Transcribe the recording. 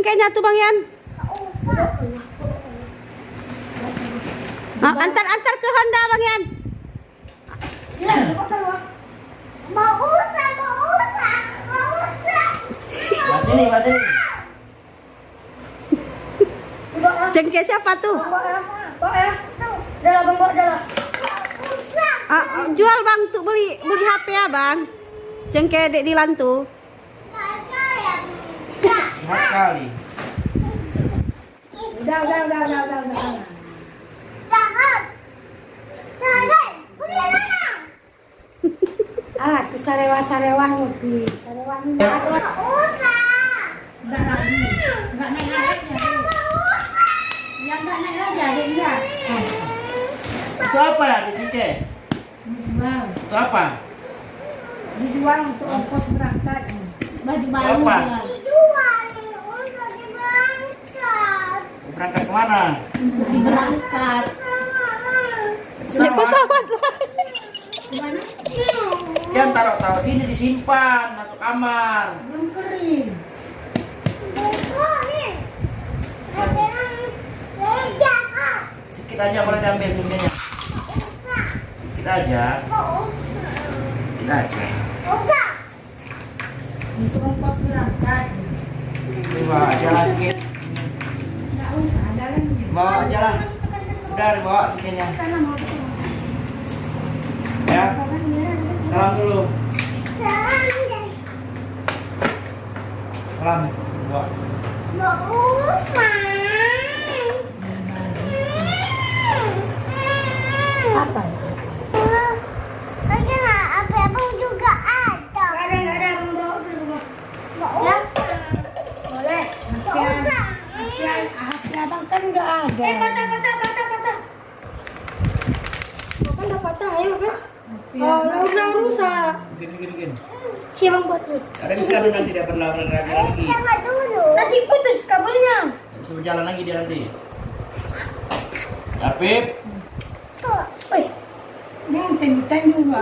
cengkehnya tuh Bang Yan. Ah, antar antar ke Honda Bang Yan. Mau usah, mau usah, mau usah. Mas ini, mas ini. Cengkeh siapa tuh? Bawa. Ah, jual Bang tuh beli beli HP ya Bang. Cengkeh Dek Dilan tuh. Ya. Enak kali. Udah, udah, udah, udah, udah, udah. Jangan. Jangan. Punya mana? Alah, tuh sarewa-sarewa ngopi. Sarewa ini Ya. ada. Usah. Enggak lagi. Enggak naik lagi. Ya enggak naik lagi adiknya. Itu apa ya di Cike? Dijual. Itu apa? Dijual untuk ongkos berangkat. Baju baru Apa? jual. Dijual. Usah diberangkat. Berangkat ke mana? Diberangkat. Naik pesawat. Gimana? Jangan taruh-taruh sini disimpan, masuk kamar. Belum kering. Sedikit aja boleh diambil cengkehnya. Sedikit aja. Sedikit aja. Untuk ongkos berangkat. Aja lah sedikit. Ada lagi. Bawa aja lah. Udah. Karena mau Ya. Salam dulu. Jangan deh. Salam. Bawa. Mau usah. apa? Eh, Lagi lah, apa abang juga ada. Enggak ada, enggak ada. Abang bawa ke rumah. Mau Ya. usah. Boleh. Mau Hati usah. hati abang kan enggak ada. Eh, patah, patah, patah, patah. Kan udah patah, ayo kan? Oh, udah rusak. Gini gini gini. Siapa yang buat tuh? Ada bisa nanti dia berlawan lagi Eh, lagi. jangan dulu. Nanti putus kabelnya. Nggak Bisa berjalan lagi dia nanti. Ya, Pip. Tuh. Wih, ini juga.